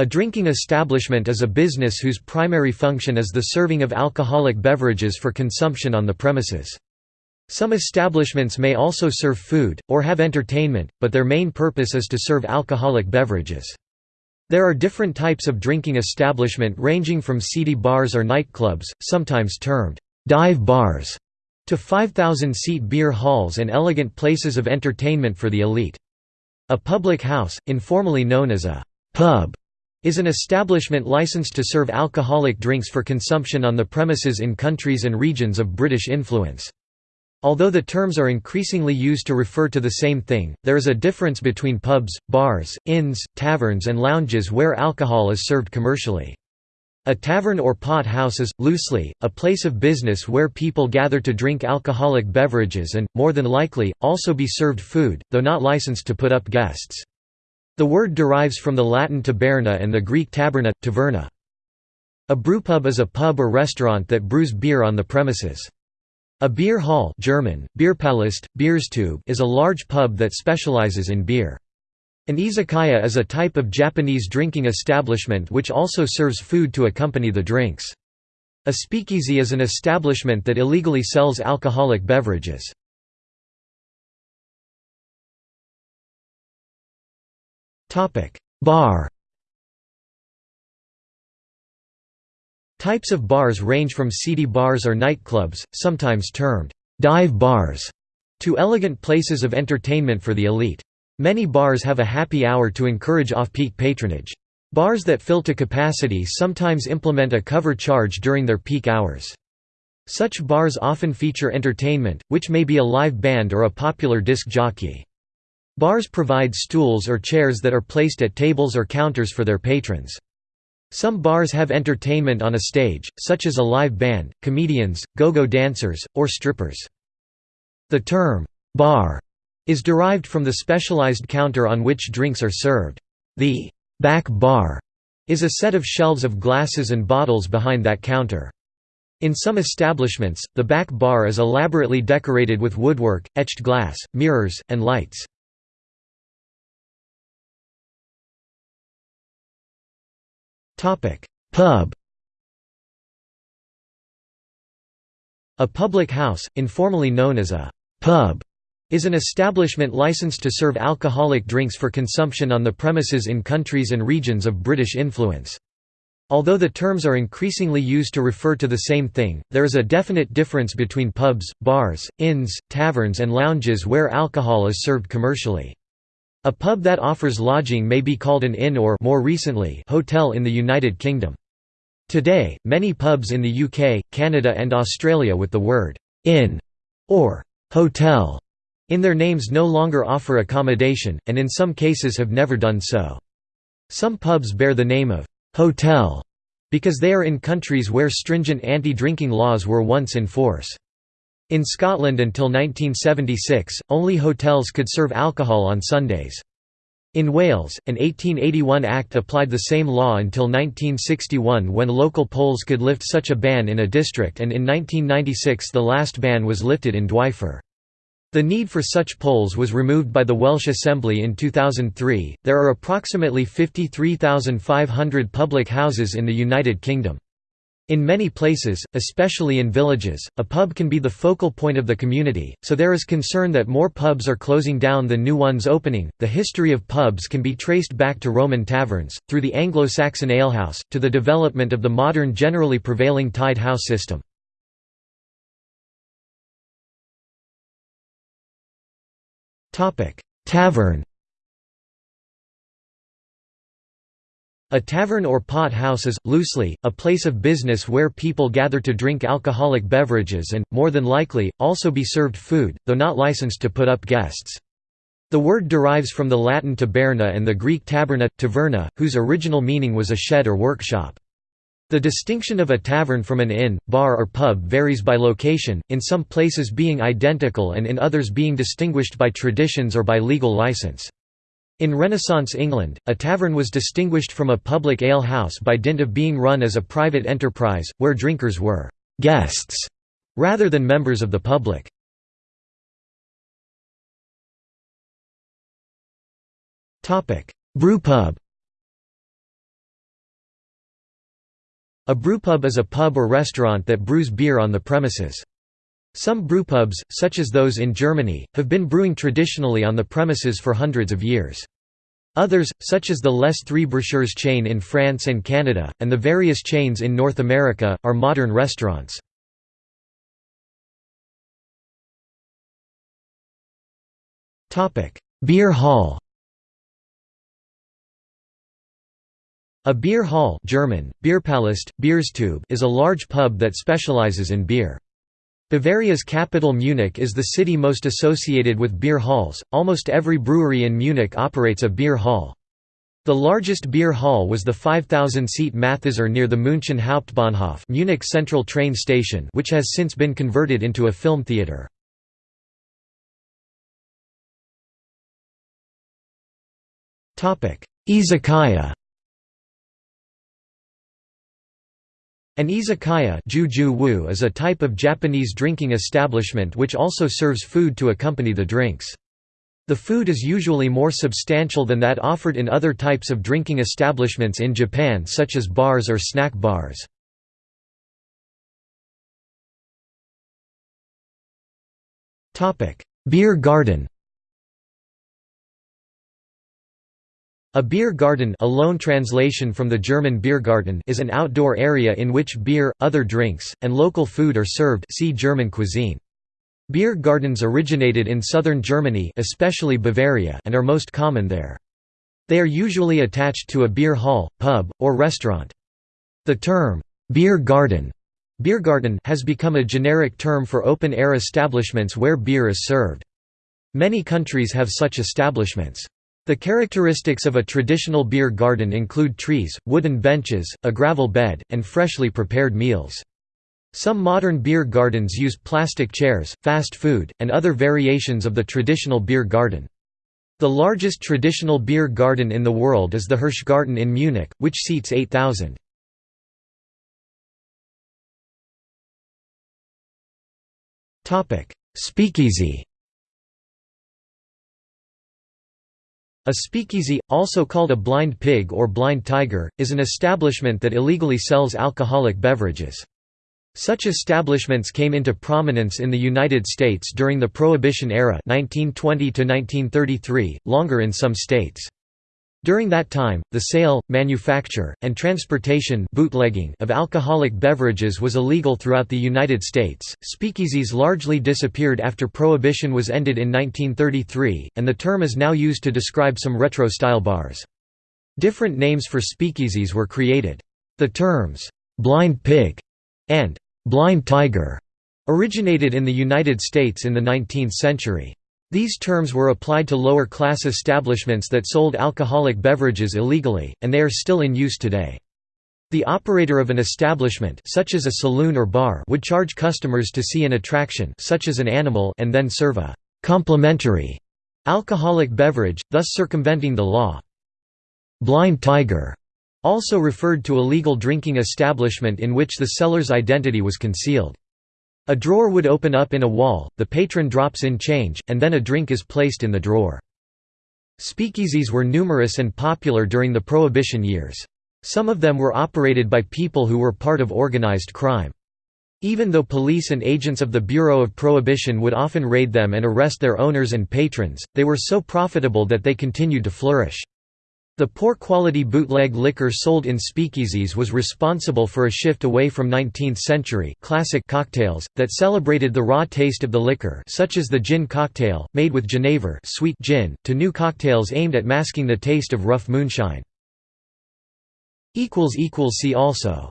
A drinking establishment is a business whose primary function is the serving of alcoholic beverages for consumption on the premises. Some establishments may also serve food, or have entertainment, but their main purpose is to serve alcoholic beverages. There are different types of drinking establishment ranging from seedy bars or nightclubs, sometimes termed dive bars, to 5,000-seat beer halls and elegant places of entertainment for the elite. A public house, informally known as a pub, is an establishment licensed to serve alcoholic drinks for consumption on the premises in countries and regions of British influence. Although the terms are increasingly used to refer to the same thing, there is a difference between pubs, bars, inns, taverns and lounges where alcohol is served commercially. A tavern or pot house is, loosely, a place of business where people gather to drink alcoholic beverages and, more than likely, also be served food, though not licensed to put up guests. The word derives from the Latin taberna and the Greek taberna, taverna. A brewpub is a pub or restaurant that brews beer on the premises. A beer hall German, Bierpalast, Bierstube is a large pub that specializes in beer. An izakaya is a type of Japanese drinking establishment which also serves food to accompany the drinks. A speakeasy is an establishment that illegally sells alcoholic beverages. Bar Types of bars range from seedy bars or nightclubs, sometimes termed dive bars, to elegant places of entertainment for the elite. Many bars have a happy hour to encourage off-peak patronage. Bars that fill to capacity sometimes implement a cover charge during their peak hours. Such bars often feature entertainment, which may be a live band or a popular disc jockey. Bars provide stools or chairs that are placed at tables or counters for their patrons. Some bars have entertainment on a stage, such as a live band, comedians, go-go dancers, or strippers. The term, bar, is derived from the specialized counter on which drinks are served. The back bar is a set of shelves of glasses and bottles behind that counter. In some establishments, the back bar is elaborately decorated with woodwork, etched glass, mirrors, and lights. Pub A public house, informally known as a pub, is an establishment licensed to serve alcoholic drinks for consumption on the premises in countries and regions of British influence. Although the terms are increasingly used to refer to the same thing, there is a definite difference between pubs, bars, inns, taverns and lounges where alcohol is served commercially. A pub that offers lodging may be called an inn or more recently, hotel in the United Kingdom. Today, many pubs in the UK, Canada and Australia with the word inn or hotel in their names no longer offer accommodation, and in some cases have never done so. Some pubs bear the name of hotel because they are in countries where stringent anti-drinking laws were once in force. In Scotland until 1976, only hotels could serve alcohol on Sundays. In Wales, an 1881 Act applied the same law until 1961 when local polls could lift such a ban in a district and in 1996 the last ban was lifted in Dwyfor. The need for such polls was removed by the Welsh Assembly in 2003. There are approximately 53,500 public houses in the United Kingdom. In many places, especially in villages, a pub can be the focal point of the community, so there is concern that more pubs are closing down than new ones opening. The history of pubs can be traced back to Roman taverns, through the Anglo Saxon alehouse, to the development of the modern generally prevailing tied house system. Tavern A tavern or pot house is, loosely, a place of business where people gather to drink alcoholic beverages and, more than likely, also be served food, though not licensed to put up guests. The word derives from the Latin taberna and the Greek taberna, taverna, whose original meaning was a shed or workshop. The distinction of a tavern from an inn, bar or pub varies by location, in some places being identical and in others being distinguished by traditions or by legal license. In Renaissance England, a tavern was distinguished from a public ale house by dint of being run as a private enterprise, where drinkers were «guests» rather than members of the public. Brewpub A brewpub is a pub or restaurant that brews beer on the premises. Some brewpubs, such as those in Germany, have been brewing traditionally on the premises for hundreds of years. Others, such as the Les Trois Brasseurs chain in France and Canada, and the various chains in North America, are modern restaurants. Beer hall A beer hall German, Bierpalast, Bierstube is a large pub that specializes in beer. Bavaria's capital Munich is the city most associated with beer halls, almost every brewery in Munich operates a beer hall. The largest beer hall was the 5,000-seat Mathäser near the München Hauptbahnhof Munich Central train station which has since been converted into a film theatre. Izakaya An izakaya is a type of Japanese drinking establishment which also serves food to accompany the drinks. The food is usually more substantial than that offered in other types of drinking establishments in Japan such as bars or snack bars. Beer garden A beer garden a loan translation from the German Biergarten is an outdoor area in which beer, other drinks, and local food are served see German cuisine. Beer gardens originated in southern Germany especially Bavaria and are most common there. They are usually attached to a beer hall, pub, or restaurant. The term, beer garden Biergarten has become a generic term for open-air establishments where beer is served. Many countries have such establishments. The characteristics of a traditional beer garden include trees, wooden benches, a gravel bed, and freshly prepared meals. Some modern beer gardens use plastic chairs, fast food, and other variations of the traditional beer garden. The largest traditional beer garden in the world is the Hirschgarten in Munich, which seats 8,000. Speakeasy A speakeasy, also called a blind pig or blind tiger, is an establishment that illegally sells alcoholic beverages. Such establishments came into prominence in the United States during the Prohibition era 1920 longer in some states. During that time, the sale, manufacture, and transportation bootlegging of alcoholic beverages was illegal throughout the United States. Speakeasies largely disappeared after Prohibition was ended in 1933, and the term is now used to describe some retro style bars. Different names for speakeasies were created. The terms, blind pig and blind tiger originated in the United States in the 19th century. These terms were applied to lower-class establishments that sold alcoholic beverages illegally, and they are still in use today. The operator of an establishment such as a saloon or bar would charge customers to see an attraction such as an animal and then serve a «complimentary» alcoholic beverage, thus circumventing the law. Blind tiger also referred to a legal drinking establishment in which the seller's identity was concealed. A drawer would open up in a wall, the patron drops in change, and then a drink is placed in the drawer. Speakeasies were numerous and popular during the Prohibition years. Some of them were operated by people who were part of organized crime. Even though police and agents of the Bureau of Prohibition would often raid them and arrest their owners and patrons, they were so profitable that they continued to flourish. The poor quality bootleg liquor sold in speakeasies was responsible for a shift away from 19th-century classic cocktails, that celebrated the raw taste of the liquor such as the gin cocktail, made with Genever sweet gin, to new cocktails aimed at masking the taste of rough moonshine. equals equals See also